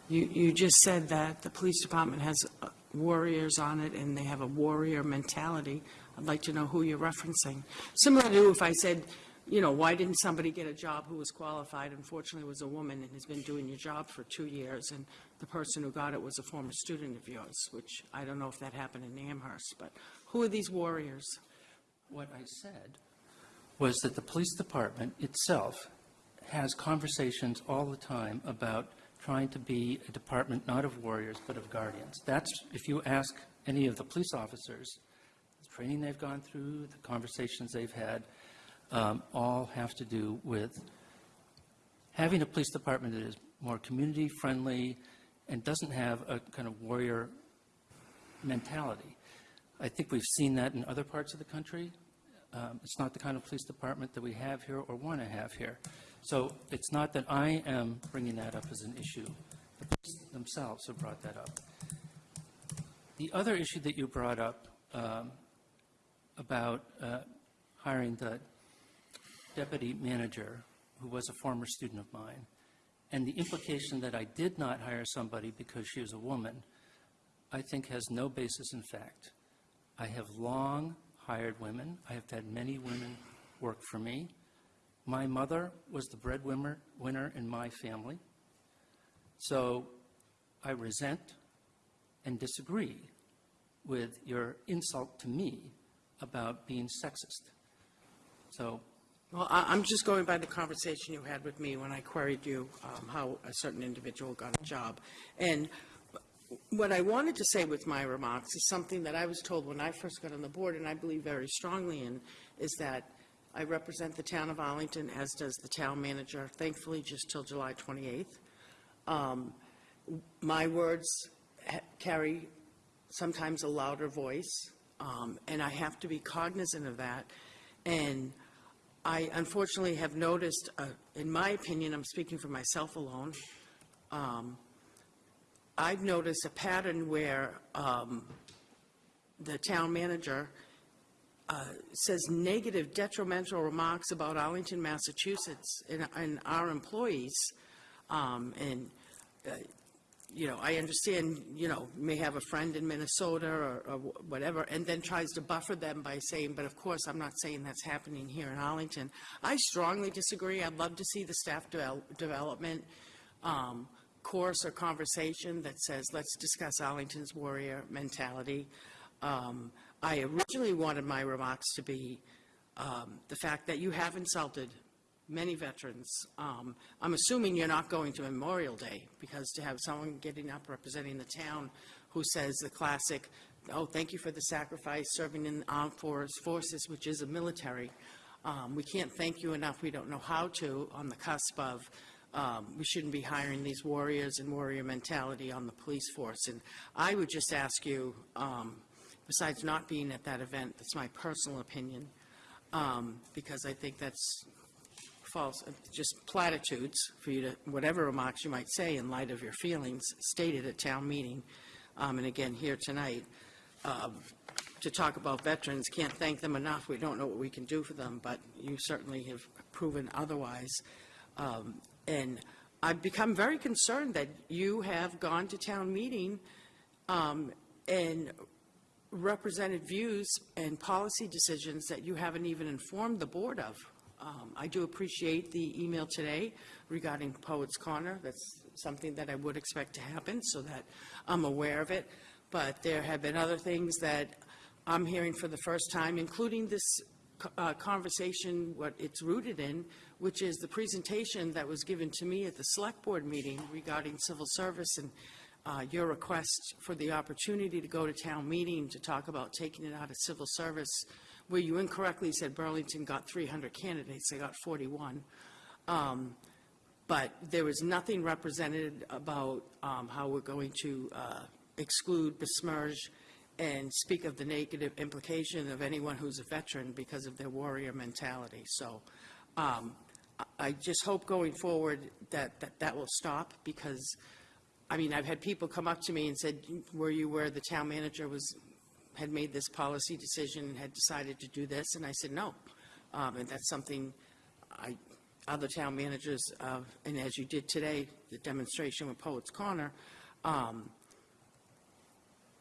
You, you just said that the police department has uh, warriors on it, and they have a warrior mentality. I'd like to know who you're referencing. Similar to if I said, you know, why didn't somebody get a job who was qualified, unfortunately was a woman and has been doing your job for two years, and the person who got it was a former student of yours, which I don't know if that happened in Amherst, but who are these warriors? What I said was that the police department itself has conversations all the time about trying to be a department not of warriors, but of guardians. That's, if you ask any of the police officers, the training they've gone through, the conversations they've had, um, all have to do with having a police department that is more community-friendly and doesn't have a kind of warrior mentality. I think we've seen that in other parts of the country. Um, It's not the kind of police department that we have here or want to have here. So it's not that I am bringing that up as an issue. The police themselves have brought that up. The other issue that you brought up um, about uh, hiring the deputy manager, who was a former student of mine, and the implication that I did not hire somebody because she was a woman, I think has no basis in fact. I have long hired women. I have had many women work for me. My mother was the breadwinner winner in my family. So I resent and disagree with your insult to me about being sexist. So Well, I, I'm just going by the conversation you had with me when I queried you um, how a certain individual got a job. And what I wanted to say with my remarks is something that I was told when I first got on the board, and I believe very strongly in, is that I represent the town of Arlington, as does the town manager, thankfully just till July 28th. Um, My words carry sometimes a louder voice, um, and I have to be cognizant of that. And I unfortunately have noticed, uh, in my opinion, I'm speaking for myself alone, um, I've noticed a pattern where um, the town manager uh, says negative detrimental remarks about Arlington, Massachusetts, and and our employees. Um, And, uh, you know, I understand, you know, may have a friend in Minnesota or or whatever, and then tries to buffer them by saying, but of course, I'm not saying that's happening here in Arlington. I strongly disagree. I'd love to see the staff devel- development um, course or conversation that says, let's discuss Arlington's warrior mentality. Um, I originally wanted my remarks to be um, the fact that you have insulted many veterans. Um, I'm assuming you're not going to Memorial Day, because to have someone getting up representing the town who says the classic, oh, thank you for the sacrifice, serving in armed force- forces, which is a military. Um, We can't thank you enough, we don't know how to, on the cusp of, um, we shouldn't be hiring these warriors and warrior mentality on the police force. And I would just ask you, um, besides not being at that event, that's my personal opinion, um, because I think that's false, uh, just platitudes for you to, whatever remarks you might say in light of your feelings stated at town meeting, um, and again here tonight, um, to talk about veterans, can't thank them enough. We don't know what we can do for them, but you certainly have proven otherwise. Um, And I've become very concerned that you have gone to town meeting um, and represented views and policy decisions that you haven't even informed the board of. Um, I do appreciate the email today regarding Poets Corner. That's something that I would expect to happen, so that I'm aware of it. But there have been other things that I'm hearing for the first time, including this uh, conversation, what it's rooted in, which is the presentation that was given to me at the Select Board meeting regarding civil service and uh, your request for the opportunity to go to town meeting to talk about taking it out of civil service, where you incorrectly said Burlington got 300 candidates, they got 41. Um, but there was nothing represented about um, how we're going to uh, exclude, besmirch, and speak of the negative implication of anyone who's a veteran because of their warrior mentality. So um, I- just hope going forward that that that will stop, because, I mean, I've had people come up to me and said, were you where the town manager was, had made this policy decision and had decided to do this? And I said, no. Um, And that's something I, other town managers, uh, and as you did today, the demonstration with Poets Corner, um,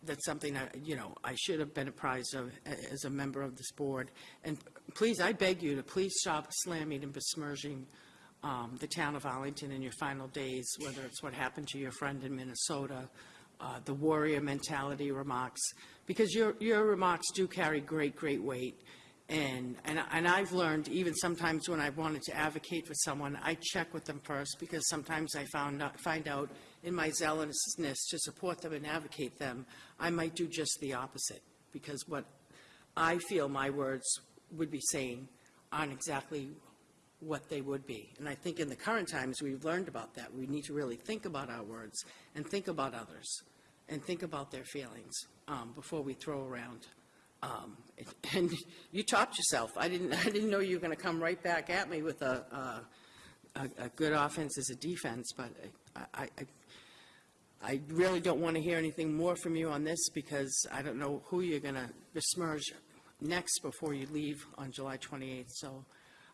that's something I, you know, I should have been apprised of as a member of this board. And please, I beg you to please stop slamming and besmirching um, the town of Arlington in your final days, whether it's what happened to your friend in Minnesota, uh, the warrior mentality remarks, because your, your remarks do carry great, great weight. And, and, I- and I've learned, even sometimes when I've wanted to advocate for someone, I check with them first, because sometimes I found, out- find out in my zealousness to support them and advocate them, I might do just the opposite, because what I feel my words would be saying aren't exactly what they would be. And I think in the current times, we've learned about that. We need to really think about our words and think about others and think about their feelings um, before we throw around. Um, [LAUGHS] And you topped yourself. I didn't, [LAUGHS] I didn't know you were going to come right back at me with a, a, a- a good offense as a defense, but I, I, I- I really don't want to hear anything more from you on this because I don't know who you're going to besmirch next before you leave on July 28th. So,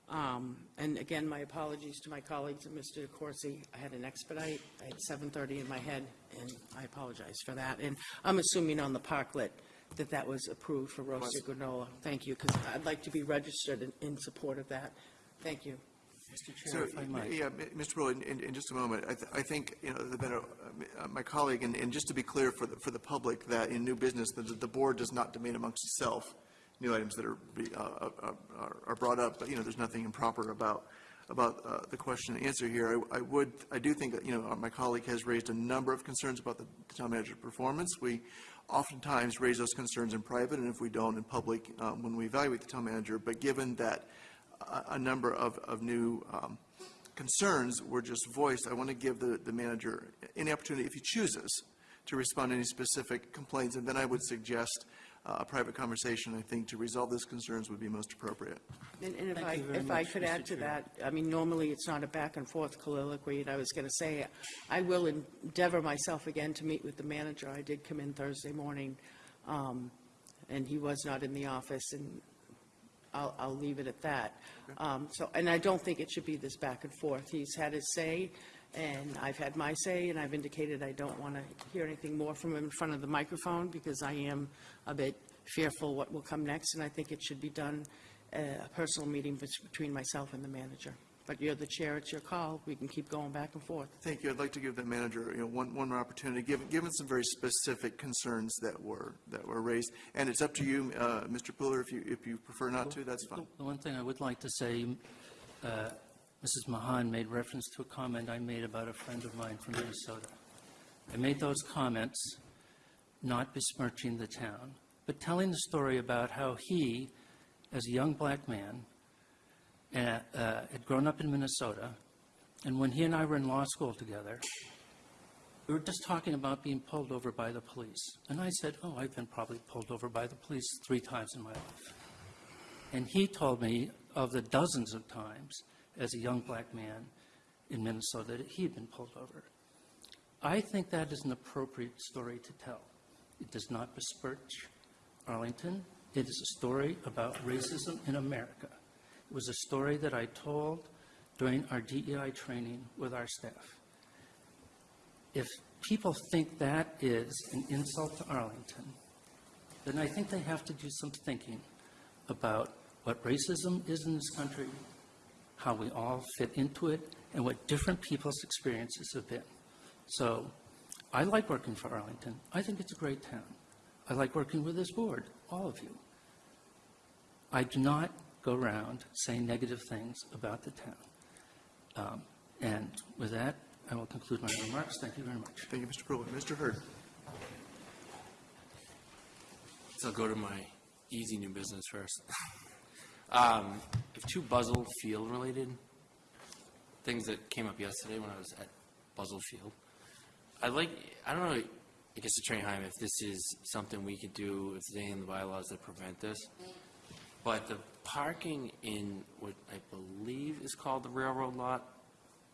um, and again, my apologies to my colleagues and Mr. Corsi. I had an expedite. I had 7:30 in my head, and I apologize for that. And I'm assuming on the parklet that that was approved for roasted granola. Thank you, because I'd like to be registered in, in support of that. Thank you. Mr. So, Chair, if I might. yeah, Mr. Brewer, in, in- in just a moment, I, th- I think, you know, the better, uh, my colleague, and, and just to be clear for the, for the public, that in new business, the, the board does not debate amongst itself new items that are, be- uh, uh, uh, are- are brought up, but, you know, there's nothing improper about, about uh, the question and answer here. I, I would, I do think that, you know, my colleague has raised a number of concerns about the town manager's performance. We oftentimes raise those concerns in private, and if we don't, in public, um, when we evaluate the town manager. But given that a, a number of, of new um, concerns were just voiced, I want to give the, the manager any opportunity, if he chooses, to respond to any specific complaints, and then I would suggest uh, a private conversation, I think, to resolve those concerns would be most appropriate. And and if Thank I, you very if I could Mr. add to Chair. that, I mean, normally it's not a back and forth colloquy, and I was going to say, I will endeavor myself again to meet with the manager. I did come in Thursday morning, um, and he was not in the office, and I'll, I'll leave it at that. Um, So, and I don't think it should be this back and forth. He's had his say, and I've had my say, and I've indicated I don't want to hear anything more from him in front of the microphone, because I am a bit fearful what will come next, and I think it should be done, uh, a personal meeting between myself and the manager. But you're the chair, it's your call. We can keep going back and forth. Thank you. I'd like to give the manager, you know, one, one more opportunity, given, given some very specific concerns that were, that were raised. And it's up to you, uh, Mr. Pooler, if you, if you prefer not to, that's fine. The one thing I would like to say, uh, Mrs. Mahon made reference to a comment I made about a friend of mine from Minnesota. I made those comments not besmirching the town, but telling the story about how he, as a young black man, uh, uh, had grown up in Minnesota, and when he and I were in law school together, we were just talking about being pulled over by the police. And I said, oh, I've been probably pulled over by the police three times in my life. And he told me of the dozens of times as a young black man in Minnesota that he had been pulled over. I think that is an appropriate story to tell. It does not besmirch Arlington. It is a story about racism in America. It was a story that I told during our DEI training with our staff. If people think that is an insult to Arlington, then I think they have to do some thinking about what racism is in this country, how we all fit into it, and what different people's experiences have been. So I like working for Arlington. I think it's a great town. I like working with this board, all of you. I do not go around saying negative things about the town. Um, And with that, I will conclude my remarks. Thank you very much. Thank you, Mr. Pooler. Mr. Hurd. So I'll go to my easy new business first. [LAUGHS] Um, I have two Buzzell Field related things that came up yesterday when I was at Buzzell Field. I'd like, I don't know, I guess Attorney Heim, if this is something we could do, if there's anything in the bylaws that prevent this. But the parking in what I believe is called the railroad lot,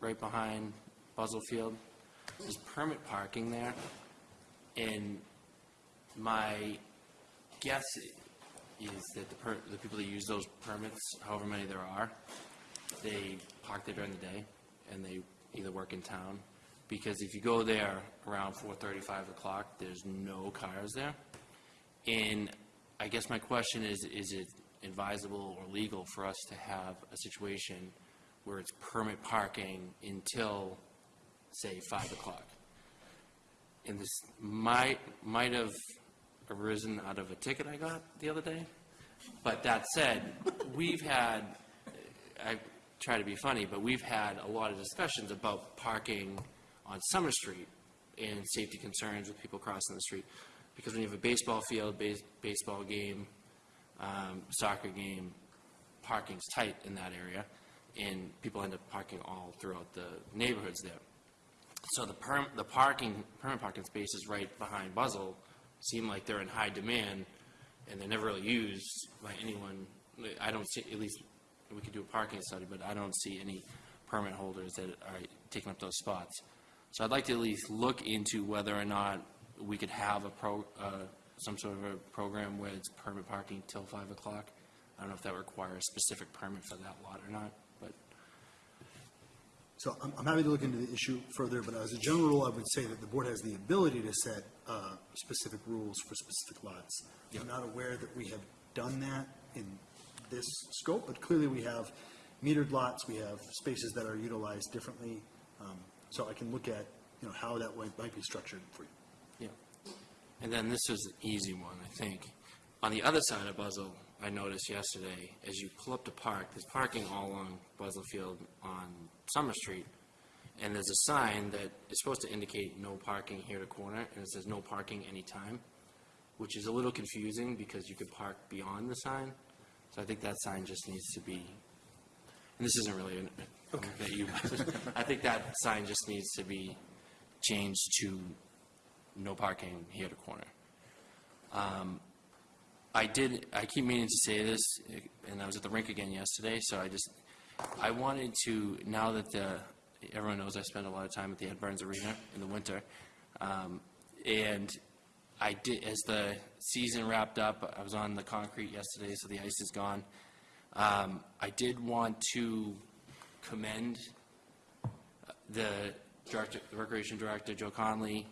right behind Buzzell Field, there's permit parking there. And my guess is that the per, the people that use those permits, however many there are, they park there during the day and they either work in town. Because if you go there around four thirty, five o'clock, there's no cars there. And I guess my question is, is it advisable or legal for us to have a situation where it's permit parking until, say, five o'clock? And this might, might have arisen out of a ticket I got the other day. But that said, we've had, I try to be funny, but we've had a lot of discussions about parking on Summer Street and safety concerns with people crossing the street. Because when you have a baseball field, base, baseball game, um, soccer game, parking's tight in that area, and people end up parking all throughout the neighborhoods there. So the perm, the parking, permanent parking spaces right behind Buzzell seem like they're in high demand, and they're never really used by anyone. I don't see, at least, we could do a parking study, but I don't see any permit holders that are taking up those spots. So I'd like to at least look into whether or not we could have a pro, uh, some sort of a program where it's permit parking till five o'clock. I don't know if that requires a specific permit for that lot or not, but So I'm, I'm happy to look into the issue further, but as a general rule, I would say that the board has the ability to set uh, specific rules for specific lots. I'm not aware that we have done that in this scope, but clearly we have metered lots, we have spaces that are utilized differently. Um, So I can look at, you know, how that might might be structured for you. Yeah. And then this was an easy one, I think. On the other side of Buzzell, I noticed yesterday, as you pull up to park, there's parking all along Buzzell Field on Summer Street, and there's a sign that is supposed to indicate no parking here to corner, and it says no parking anytime, which is a little confusing because you could park beyond the sign. So I think that sign just needs to be, and this isn't really an- that you, [LAUGHS] I think that sign just needs to be changed to no parking here to corner. Um, I did, I keep meaning to say this, and I was at the rink again yesterday, so I just, I wanted to, now that the, everyone knows I spend a lot of time at the Ed Burns Arena in the winter, um, and I did, as the season wrapped up, I was on the concrete yesterday, so the ice is gone. Um, I did want to commend the director, recreation director, Joe Conley,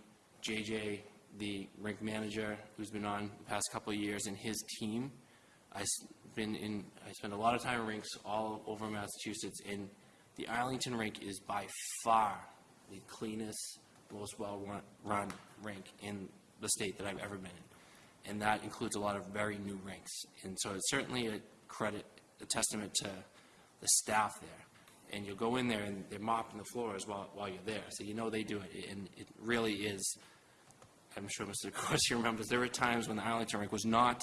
JJ, the rink manager, who's been on the past couple of years, and his team. I've been in, I spent a lot of time in rinks all over Massachusetts, and the Arlington rink is by far the cleanest, most well-run rink in the state that I've ever been in. And that includes a lot of very new rinks. And so it's certainly a credit, a testament to the staff there. And you'll go in there and they're mopping the floors while, while you're there. So you know they do it. And it really is, I'm sure Mr. Corsi [LAUGHS] remembers, there were times when the Arlington rink was not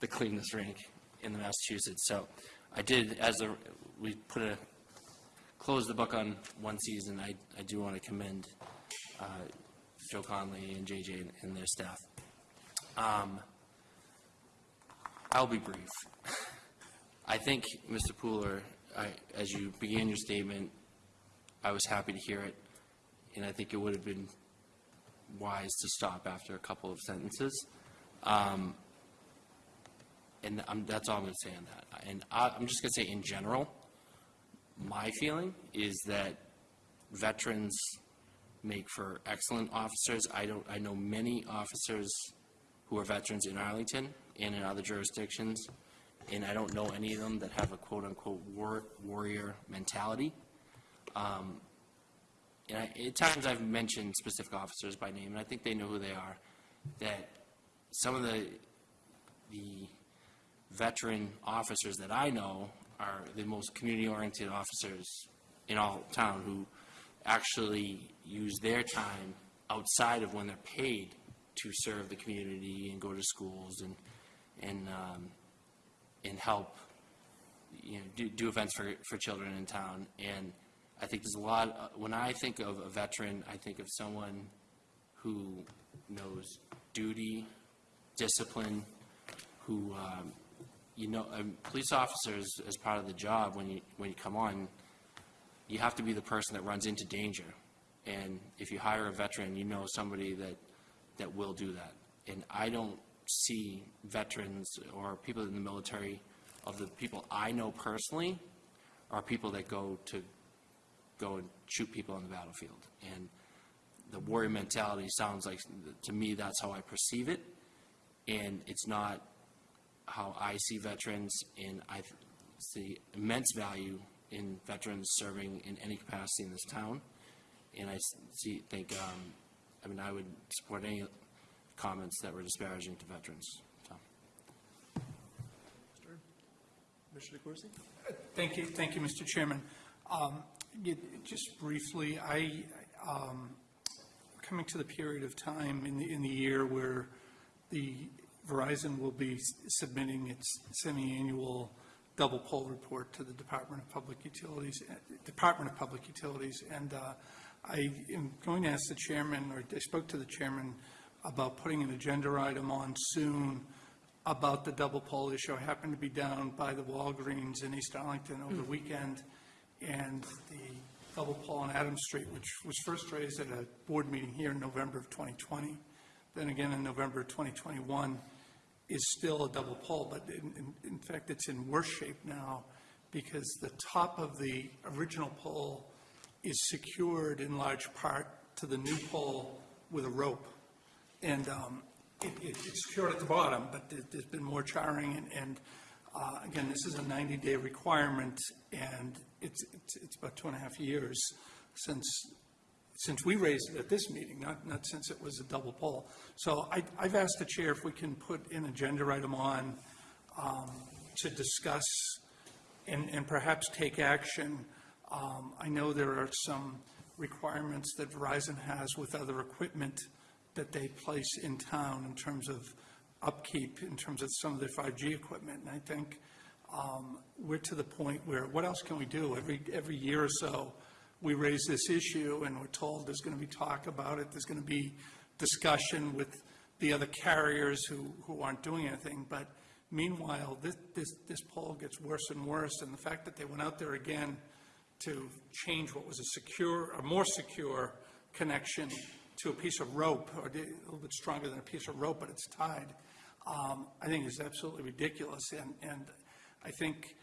the cleanest rink in the Massachusetts. So I did, as the, we put a, closed the book on one season, I, I do want to commend uh, Joe Conley and JJ and- and their staff. Um, I'll be brief. [LAUGHS] I think, Mr. Pooler, I, as you began your statement, I was happy to hear it, and I think it would have been wise to stop after a couple of sentences. Um, and I'm, that's all I'm going to say on that. And I, I'm just going to say, in general, my feeling is that veterans make for excellent officers. I don't, I know many officers who are veterans in Arlington and in other jurisdictions, and I don't know any of them that have a quote-unquote war, warrior mentality. Um, and I, at times I've mentioned specific officers by name, and I think they know who they are, that some of the, the veteran officers that I know are the most community-oriented officers in all town who actually use their time outside of when they're paid to serve the community and go to schools and, and, um, and help, you know, do, do events for, for children in town. And I think there's a lot, uh, when I think of a veteran, I think of someone who knows duty, discipline, who, um, you know, um, police officers, as part of the job, when you, when you come on, you have to be the person that runs into danger. And if you hire a veteran, you know somebody that, that will do that. And I don't see veterans or people in the military, of the people I know personally, are people that go to, go and shoot people on the battlefield. And the warrior mentality sounds like, to me, that's how I perceive it. And it's not how I see veterans, and I see immense value in veterans serving in any capacity in this town. And I see, think, um, I mean, I would support any comments that were disparaging to veterans, so. Mr. DeCourcey? Thank you, thank you, Mr. Chairman. Um, you- Just briefly, I, um, coming to the period of time in the, in the year where the Verizon will be submitting its semi-annual double pole report to the Department of Public Utilities, uh, Department of Public Utilities, and uh, I am going to ask the chairman, or I spoke to the chairman about putting an agenda item on soon about the double pole issue. I happened to be down by the Walgreens in East Arlington over the weekend, and the double pole on Adams Street, which was first raised at a board meeting here in November of 2020, then again in November of 2021, is still a double pole, but in, in- in fact, it's in worse shape now because the top of the original pole is secured in large part to the new pole with a rope. And um, it, it- it's secured at the bottom, but there- there's been more charring, and, and uh, again, this is a 90-day requirement, and it's, it's it's about two and a half years since, since we raised it at this meeting, not, not since it was a double pole. So I, I've asked the chair if we can put an agenda item on um, to discuss and, and perhaps take action. Um, I know there are some requirements that Verizon has with other equipment that they place in town in terms of upkeep, in terms of some of their 5G equipment. And I think um, we're to the point where, what else can we do? Every, every year or so, we raise this issue, and we're told there's going to be talk about it, there's going to be discussion with the other carriers who, who aren't doing anything. But meanwhile, this, this, this pole gets worse and worse, and the fact that they went out there again to change what was a secure, a more secure connection to a piece of rope, or a little bit stronger than a piece of rope, but it's tied, um, I think is absolutely ridiculous. And, and I think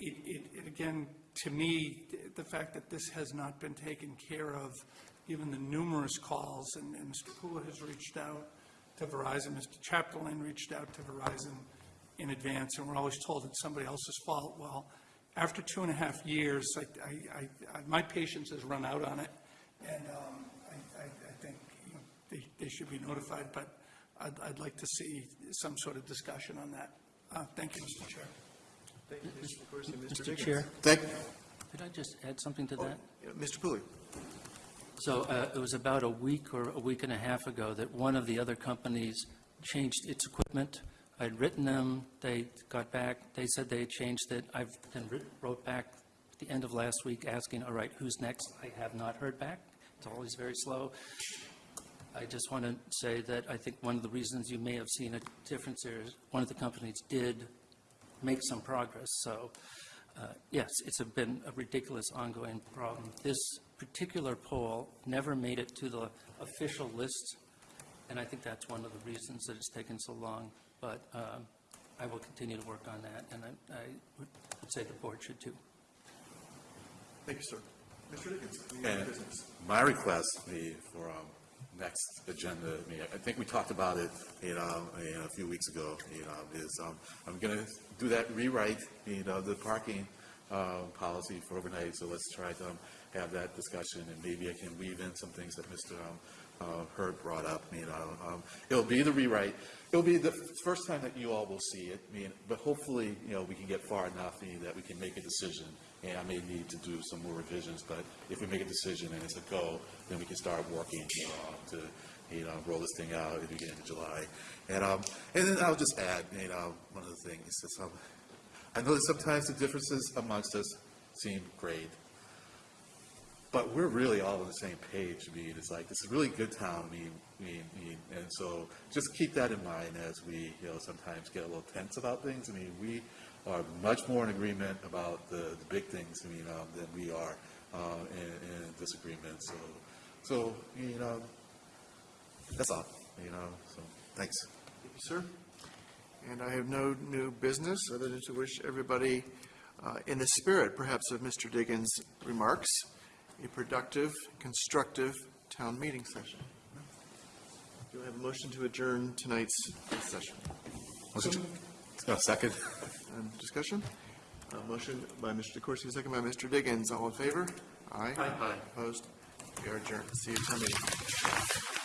it, it, it, again, to me, the fact that this has not been taken care of, given the numerous calls, and, and Mr. Kula has reached out to Verizon, Mr. Chapdelaine reached out to Verizon in advance, and we're always told it's somebody else's fault. Well, after two and a half years, I, I, I, my patience has run out on it, and um, I think you know, they, they should be notified, but I'd, I'd like to see some sort of discussion on that. Uh, Thank you, Mr. Chair. Thank you, Mr. DeCourcey. Mr. Diggins? Chair, Thank, could I just add something to oh, that? yeah, Mr. Pooler. So uh, it was about a week or a week and a half ago that one of the other companies changed its equipment. I'd written them, they got back, they said they had changed it. I've then wrote back at the end of last week asking, all right, who's next? I have not heard back. It's always very slow. I just want to say that I think one of the reasons you may have seen a difference there is one of the companies did make some progress. So, uh, yes, it's a- been a ridiculous ongoing problem. This particular pole never made it to the official list, and I think that's one of the reasons that it's taken so long. But um, I will continue to work on that, and I I would say the board should too. Thank you, sir. Mr. Diggins, any other business? my request be for um, next agenda, I mean, I think we talked about it, you know, a few weeks ago, you know, is um, I'm going to do that rewrite, you know, the parking uh, policy for overnight, so let's try to um, have that discussion, and maybe I can weave in some things that Mr. um, uh, Hurd brought up, you know. Um, It'll be the rewrite, it'll be the first time that you all will see it, I mean, but hopefully, you know, we can get far enough you know, that we can make a decision, and I may need to do some more revisions, but if we make a decision and it's a go, then we can start working, you know, to, you know, roll this thing out at the beginning of July. And, um, and then I'll just add, you know, one of the things is, um, I know that sometimes the differences amongst us seem great, but we're really all on the same page. I mean, it's like, this is a really good town, I mean, I mean, mean, and so just keep that in mind as we, you know, sometimes get a little tense about things. I mean, we are much more in agreement about the, the big things, I mean, um, than we are, uh, in, in disagreement, so, so, you know, that's all, you know, so, thanks. Thank you, sir. And I have no new business other than to wish everybody, uh, in the spirit perhaps of Mr. Diggins' remarks, a productive, constructive town meeting session. Do I have a motion to adjourn tonight's session? No, second? Um, Discussion? Uh, Motion by Mr. DeCourcey, second by Mr. Diggins. All in favor? Aye. Aye. Opposed? We are adjourned. See you at town meeting.